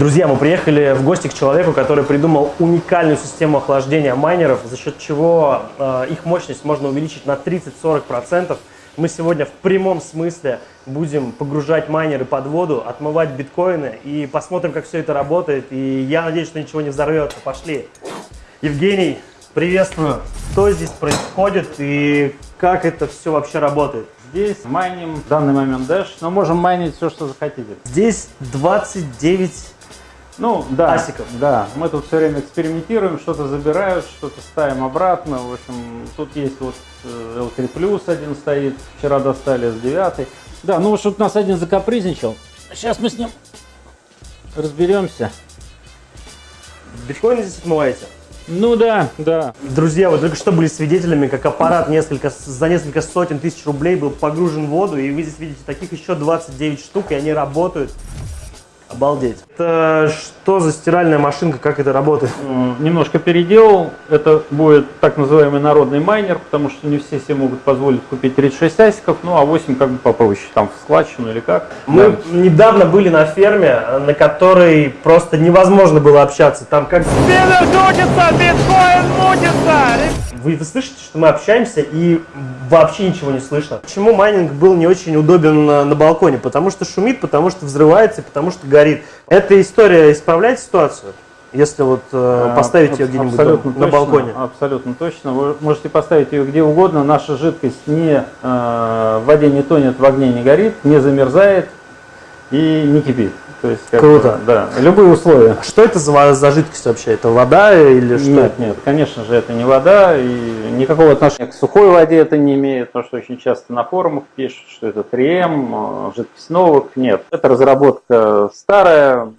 Друзья, мы приехали в гости к человеку, который придумал уникальную систему охлаждения майнеров, за счет чего э, их мощность можно увеличить на 30-40%. Мы сегодня в прямом смысле будем погружать майнеры под воду, отмывать биткоины и посмотрим, как все это работает. И я надеюсь, что ничего не взорвется. Пошли. Евгений, приветствую. Что здесь происходит и как это все вообще работает? Здесь майним в данный момент Dash, но можем майнить все, что захотите. Здесь 29 ну, да, асиков. Да, мы тут все время экспериментируем, что-то забирают, что-то ставим обратно. В общем, тут есть вот L3 Plus один стоит, вчера достали S9. Да, ну вот у нас один закапризничал. Сейчас мы с ним разберемся. Биткоины здесь отмываете? Ну да, да. Друзья, вы только что были свидетелями, как аппарат несколько, за несколько сотен тысяч рублей был погружен в воду, и вы здесь видите таких еще 29 штук, и они работают. Обалдеть. Это что за стиральная машинка, как это работает? Немножко переделал. Это будет так называемый народный майнер, потому что не все себе могут позволить купить 36 асиков, ну а 8 как бы попроще, там в складчину или как. Мы да. недавно были на ферме, на которой просто невозможно было общаться. Там как Спиннер крутится, биткоин мутится! Вы, вы слышите, что мы общаемся и вообще ничего не слышно. Почему майнинг был не очень удобен на, на балконе? Потому что шумит, потому что взрывается, потому что горит. Эта история исправляет ситуацию? Если вот э, а, поставить ее где-нибудь на точно, балконе. Абсолютно точно. Вы можете поставить ее где угодно. Наша жидкость не, э, в воде не тонет, в огне не горит, не замерзает и не кипит. То есть, Круто. Бы, да, любые условия. Что это за, за жидкость вообще? Это вода или что? Нет, нет, конечно же, это не вода, и никакого отношения к сухой воде это не имеет, потому что очень часто на форумах пишут, что это 3М, жидкость новых. Нет, это разработка старая,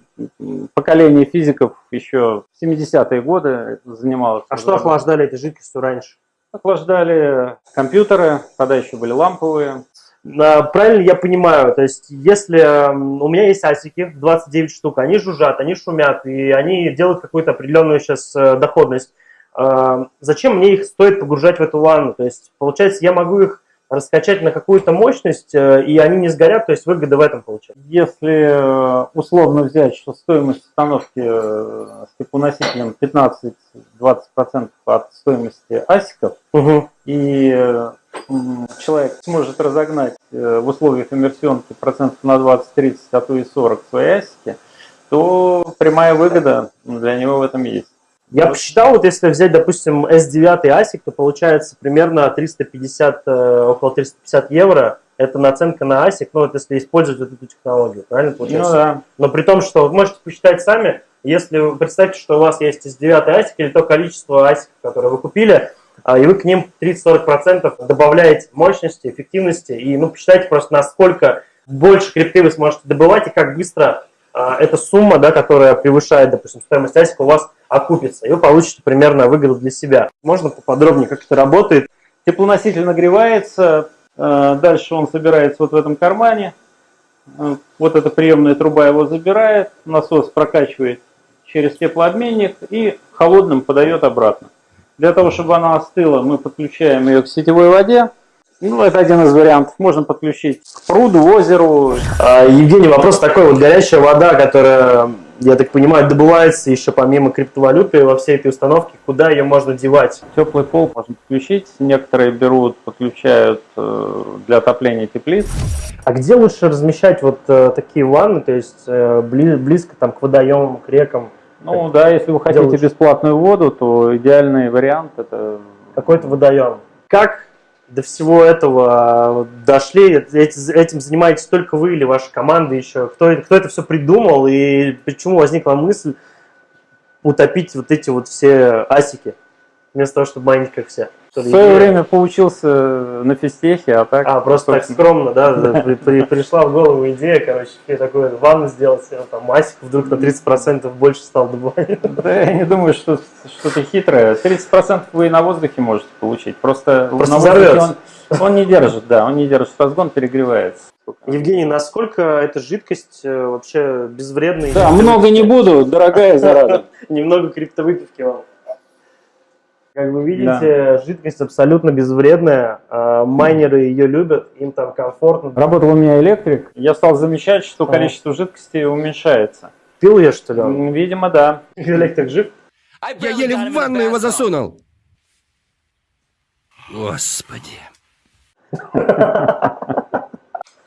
поколение физиков еще в 70-е годы занималось. А что охлаждали эти жидкости раньше? Охлаждали компьютеры, тогда еще были ламповые. Правильно я понимаю, то есть если у меня есть асики, 29 штук, они жужжат, они шумят, и они делают какую-то определенную сейчас э, доходность, а, зачем мне их стоит погружать в эту ванну? То есть, получается, я могу их раскачать на какую-то мощность, э, и они не сгорят, то есть выгода в этом получается. Если э, условно взять, что стоимость установки с теплоносителем 15-20% от стоимости асиков, угу. и человек сможет разогнать э, в условиях иммерсионки процентов на 20-30, а то и 40 свои асики, то прямая выгода для него в этом есть. Я посчитал, вот если взять, допустим, S9 ASIC, то получается примерно 350, э, около 350 евро. Это наценка на ASIC, ну вот если использовать вот эту технологию, правильно получается? Ну да. Но при том, что вы можете посчитать сами, если вы представьте, что у вас есть S9 ASIC или то количество ASIC, которое вы купили, а, и вы к ним 30-40% добавляете мощности, эффективности, и ну, посчитайте просто, насколько больше крипты вы сможете добывать, и как быстро а, эта сумма, да, которая превышает, допустим, стоимость асика, у вас окупится, и вы получите примерно выгоду для себя. Можно поподробнее, как это работает? Теплоноситель нагревается, а, дальше он собирается вот в этом кармане, вот эта приемная труба его забирает, насос прокачивает через теплообменник и холодным подает обратно. Для того, чтобы она остыла, мы подключаем ее к сетевой воде. Ну, это один из вариантов. Можно подключить к пруду, озеру. А, Евгений, вопрос такой. Вот горячая вода, которая, я так понимаю, добывается еще помимо криптовалюты во всей этой установке, куда ее можно девать? Теплый пол можно подключить. Некоторые берут, подключают э, для отопления теплиц. А где лучше размещать вот э, такие ванны, то есть э, близко там к водоемам, к рекам? Ну да, если вы хотите лучше? бесплатную воду, то идеальный вариант это... Какой-то водоем. Как до всего этого дошли? Этим занимаетесь только вы или ваша команда еще? Кто, кто это все придумал и почему возникла мысль утопить вот эти вот все асики, вместо того, чтобы майнить как все? В свое время поучился на физтехе, а так... А, просто так скромно, да, при, при, пришла в голову идея, короче, такой ванну сделать, там масик вдруг на 30% больше стал добывать. Да, я не думаю, что что-то хитрое. 30% вы и на воздухе можете получить, просто, просто на воздухе он, он не держит, да, он не держит разгон, перегревается. Евгений, насколько эта жидкость э, вообще безвредная? Да, много не буду, дорогая зараза. Немного криптовыпивки вам. Как вы видите, да. жидкость абсолютно безвредная, а майнеры ее любят, им там комфортно. Работал у меня электрик, я стал замечать, что количество жидкости уменьшается. Купил ее, что ли? Видимо, да. Электрик жив? Я еле в ванну его засунул. Господи.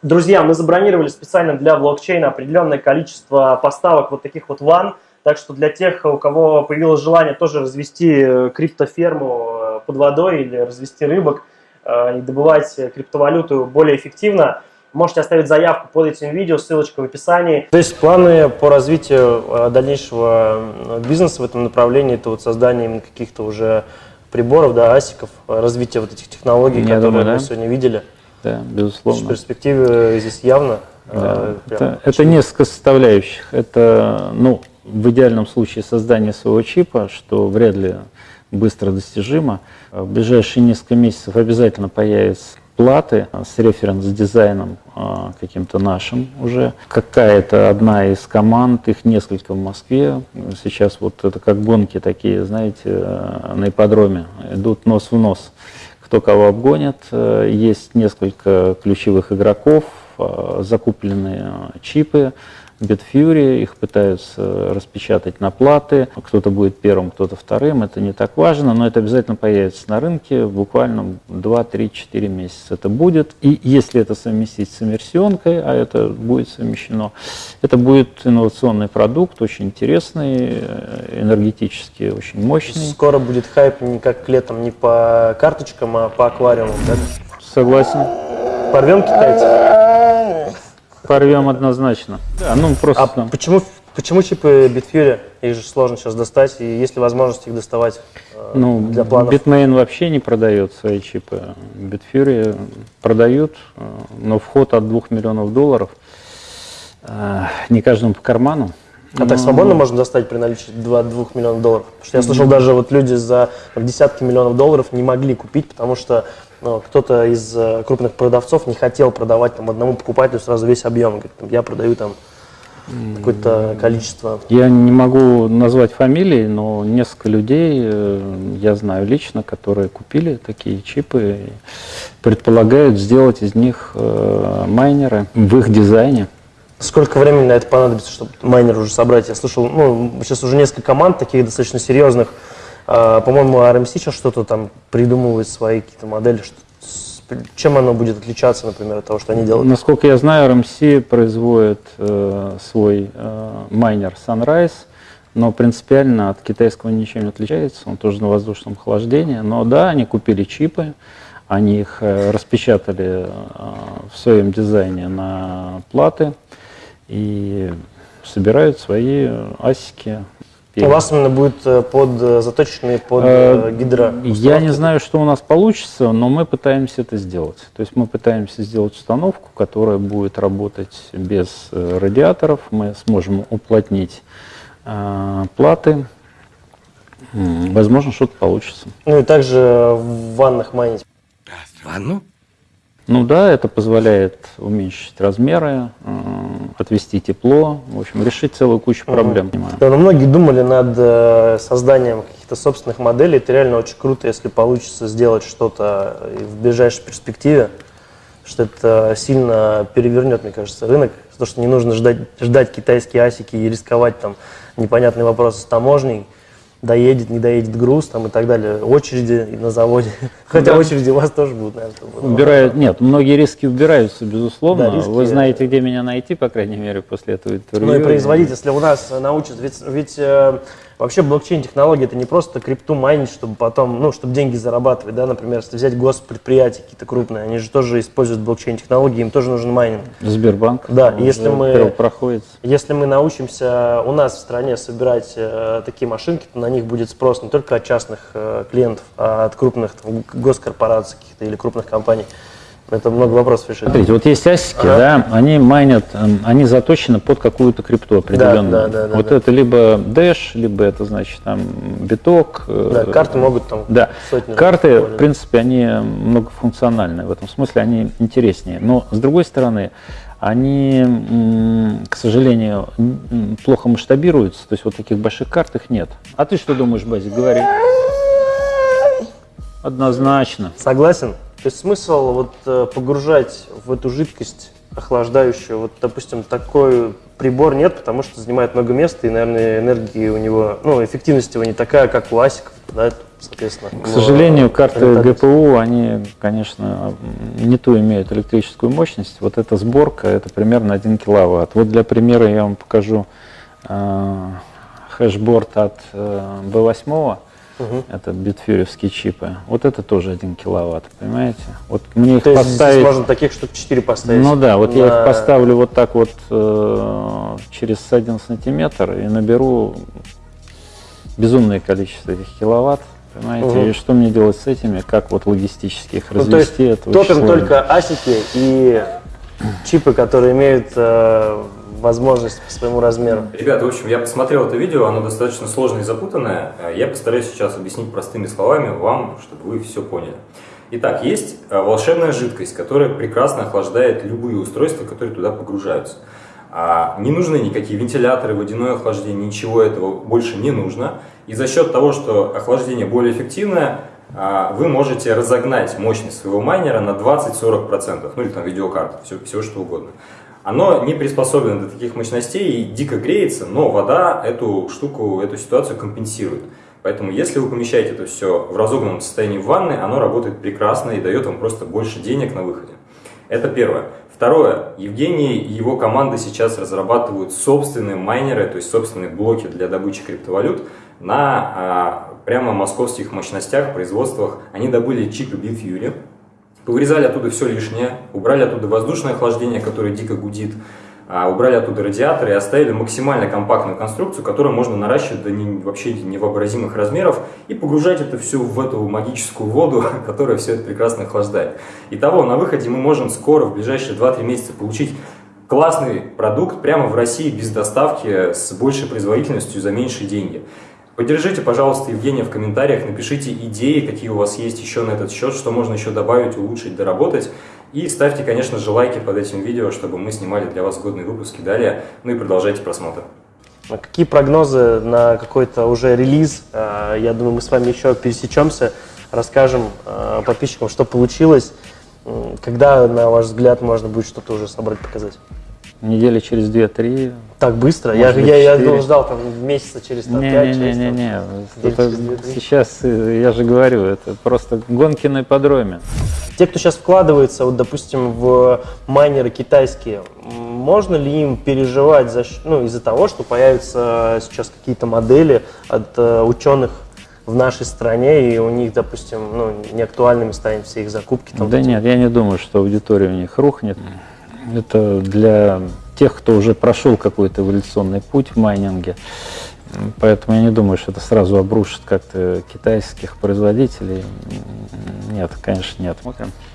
Друзья, мы забронировали специально для блокчейна определенное количество поставок вот таких вот ван. Так что для тех, у кого появилось желание тоже развести э, криптоферму э, под водой или развести рыбок э, и добывать криптовалюту более эффективно, можете оставить заявку под этим видео, ссылочка в описании. То есть планы по развитию дальнейшего бизнеса в этом направлении, это вот создание каких-то уже приборов, да, асиков, развитие вот этих технологий, Я которые думаю, мы да. сегодня видели. Да, безусловно. перспективы здесь явно. Да. э, Это, это несколько составляющих. Это, ну, в идеальном случае создание своего чипа, что вряд ли быстро достижимо. В ближайшие несколько месяцев обязательно появятся платы с референс-дизайном а, каким-то нашим уже. Какая-то одна из команд, их несколько в Москве. Сейчас вот это как гонки такие, знаете, э, на ипподроме, идут нос в нос кто кого обгонит. Э, Есть несколько ключевых игроков, э, закупленные чипы, Bitfury, их пытаются распечатать на платы. Кто-то будет первым, кто-то вторым, это не так важно, но это обязательно появится на рынке буквально 2-3-4 месяца это будет. И если это совместить с иммерсионкой, а это будет совмещено, это будет инновационный продукт, очень интересный, э, энергетически очень мощный. Скоро будет хайп не как летом, не по карточкам, а по аквариумам. да? Согласен. Порвем китайцев. Порвем однозначно. Да, ну просто А почему, почему чипы Bitfury? Их же сложно сейчас достать, и есть ли возможность их доставать э, ну, для планов? Bitmain вообще не продает свои чипы. Bitfury продают, э, но вход от 2 миллионов долларов э, не каждому по карману. А так свободно можно достать при наличии 2, 2 миллионов долларов? Потому что я слышал, даже вот люди за там, десятки миллионов долларов не могли купить, потому что ну, кто-то из э, крупных продавцов не хотел продавать там, одному покупателю сразу весь объем. Говорит, я продаю там какое-то количество. Я не могу назвать фамилии, но несколько людей э, я знаю лично, которые купили такие чипы и предполагают сделать из них э, майнеры в их дизайне. Сколько времени на это понадобится, чтобы майнер уже собрать? Я слышал, ну, сейчас уже несколько команд таких достаточно серьезных. А, по-моему, RMC сейчас что-то там придумывает свои какие-то модели. Что, чем оно будет отличаться, например, от того, что они делают? Насколько я знаю, RMC производит э, свой э, майнер Sunrise, но принципиально от китайского ничем не отличается, он тоже на воздушном охлаждении. Но да, они купили чипы, они их э, распечатали э, в своем дизайне на платы и собирают свои э, асики. У вас именно будет э, под э, заточенные под Э, э, гидро. Я не знаю, что у нас получится, но мы пытаемся это сделать. То есть мы пытаемся сделать установку, которая будет работать без э, радиаторов. Мы сможем уплотнить э, платы. Возможно, что-то получится. Ну и также в ваннах майнить. Ванну? Ну да, это позволяет уменьшить размеры, э, отвести тепло, в общем, решить целую кучу проблем. Да, но многие думали над э, созданием каких-то собственных моделей. Это реально очень круто, если получится сделать что-то и в ближайшей перспективе, что это сильно перевернет, мне кажется, рынок. То, что не нужно ждать, ждать китайские асики и рисковать там непонятные вопросы с таможней, доедет, не доедет груз там и так далее, очереди на заводе. Хотя Да. очереди у вас тоже будут, наверное. чтобы- Убирают, нет, многие риски убираются, безусловно. Да, риски- Вы знаете, где меня найти, по крайней мере, после этого интервью. Ну и производить, если у нас э, научат, ведь, ведь э, вообще блокчейн-технология это не просто крипту майнить, чтобы потом, ну, чтобы деньги зарабатывать, да, например, если взять госпредприятия какие-то крупные, они же тоже используют блокчейн-технологии, им тоже нужен майнинг. Сбербанк. Да, если мы- первопроходец. Если мы научимся у нас в стране собирать э, такие машинки, то на них будет спрос не только от частных э, клиентов, а от крупных там, госкорпораций каких-то или крупных компаний. Это много вопросов решит. Смотрите, вот есть асики, да, они майнят, эм, они заточены под какую-то крипту определенную. да, да, да, вот да. это либо Dash, либо это, значит, там, биток. э, Да, карты могут там Да, сотни карты, в принципе, они многофункциональные, в этом смысле они интереснее. Но, с другой стороны, они, к сожалению, плохо масштабируются, то есть вот таких больших карт их нет. А ты что думаешь, Базик, говори? Однозначно. Согласен. То есть смысл вот э, погружать в эту жидкость охлаждающую. Вот, допустим, такой прибор нет, потому что занимает много места, и, наверное, энергии у него, ну, эффективность его не такая, как у асиков, да, соответственно. К сожалению, карты ГПУ, они, конечно, не ту имеют электрическую мощность. Вот эта сборка, это примерно 1 киловатт. Вот для примера я вам покажу э, хэшборд от э, B8. Угу. Это битфьюревские чипы. Вот это тоже 1 киловатт, понимаете? Вот мне их То поставить... можно таких штук 4 поставить? Ну да, вот на... я их поставлю вот так вот э, через 1 сантиметр и наберу безумное количество этих киловатт. Понимаете? Угу. И что мне делать с этими, как вот логистически их развести? Ну, то есть топим только асики и чипы, которые имеют э, возможность по своему размеру. Ребята, в общем, я посмотрел это видео, оно достаточно сложное и запутанное. Я постараюсь сейчас объяснить простыми словами вам, чтобы вы все поняли. Итак, есть э, волшебная жидкость, которая прекрасно охлаждает любые устройства, которые туда погружаются. А не нужны никакие вентиляторы, водяное охлаждение, ничего этого больше не нужно. И за счет того, что охлаждение более эффективное, а, вы можете разогнать мощность своего майнера на 20-40%, ну или там видеокарты, все, все что угодно. Оно не приспособлено для таких мощностей и дико греется, но вода эту штуку, эту ситуацию компенсирует. Поэтому если вы помещаете это все в разогнанном состоянии в ванной, оно работает прекрасно и дает вам просто больше денег на выходе. Это первое. Второе. Евгений и его команда сейчас разрабатывают собственные майнеры, то есть собственные блоки для добычи криптовалют на а, прямо московских мощностях, производствах. Они добыли чипы Bitfury, повырезали оттуда все лишнее, убрали оттуда воздушное охлаждение, которое дико гудит, а, убрали оттуда радиаторы и оставили максимально компактную конструкцию, которую можно наращивать до не, вообще невообразимых размеров и погружать это все в эту магическую воду, которая все это прекрасно охлаждает. Итого, на выходе мы можем скоро, в ближайшие 2-3 месяца, получить классный продукт прямо в России без доставки с большей производительностью за меньшие деньги. Поддержите, пожалуйста, Евгения в комментариях, напишите идеи, какие у вас есть еще на этот счет, что можно еще добавить, улучшить, доработать. И ставьте, конечно же, лайки под этим видео, чтобы мы снимали для вас годные выпуски далее. Ну и продолжайте просмотр. А какие прогнозы на какой-то уже релиз? А, я думаю, мы с вами еще пересечемся, расскажем а, подписчикам, что получилось. Когда, на ваш взгляд, можно будет что-то уже собрать, показать? Недели через 2-3. Так быстро? Я, я, я думал, ждал там месяца через там, не, 5 Не, не, не, не. Это, сейчас, э, я же говорю, это просто гонки на ипподроме. Те, кто сейчас вкладывается, вот, допустим, в майнеры китайские, можно ли им переживать за, ну, из-за того, что появятся сейчас какие-то модели от uh, ученых в нашей стране, и у них, допустим, ну, неактуальными станет все их закупки? Там, да нет, я не думаю, что аудитория у них рухнет. Это для тех, кто уже прошел какой-то эволюционный путь в майнинге. Поэтому я не думаю, что это сразу обрушит как-то китайских производителей. Нет, конечно, нет.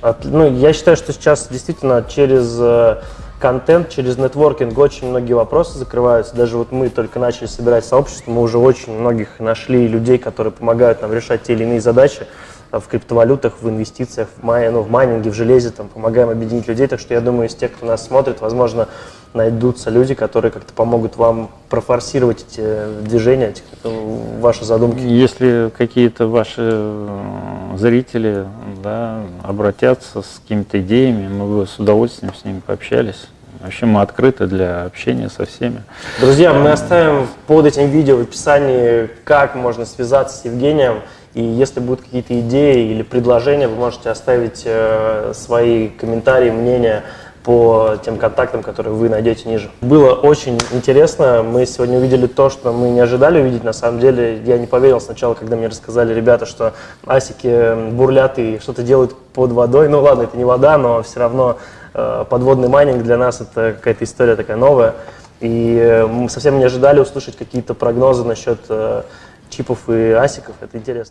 От, ну, я считаю, что сейчас действительно через э, контент, через нетворкинг очень многие вопросы закрываются. Даже вот мы только начали собирать сообщество, мы уже очень многих нашли людей, которые помогают нам решать те или иные задачи в криптовалютах, в инвестициях, в, май, ну, в майнинге, в железе, там, помогаем объединить людей. Так что я думаю, из тех, кто нас смотрит, возможно, найдутся люди, которые как-то помогут вам профорсировать эти движения, эти, ваши задумки. Если какие-то ваши э, зрители да, обратятся с какими-то идеями, мы бы с удовольствием с ними пообщались. Вообще мы открыты для общения со всеми. Друзья, мы оставим под этим видео в описании, как можно связаться с Евгением. И если будут какие-то идеи или предложения, вы можете оставить э, свои комментарии, мнения по тем контактам, которые вы найдете ниже. Было очень интересно. Мы сегодня увидели то, что мы не ожидали увидеть. На самом деле, я не поверил сначала, когда мне рассказали ребята, что асики бурлят и что-то делают под водой. Ну ладно, это не вода, но все равно э, подводный майнинг для нас это какая-то история такая новая. И э, мы совсем не ожидали услышать какие-то прогнозы насчет чипов и асиков. Это интересно.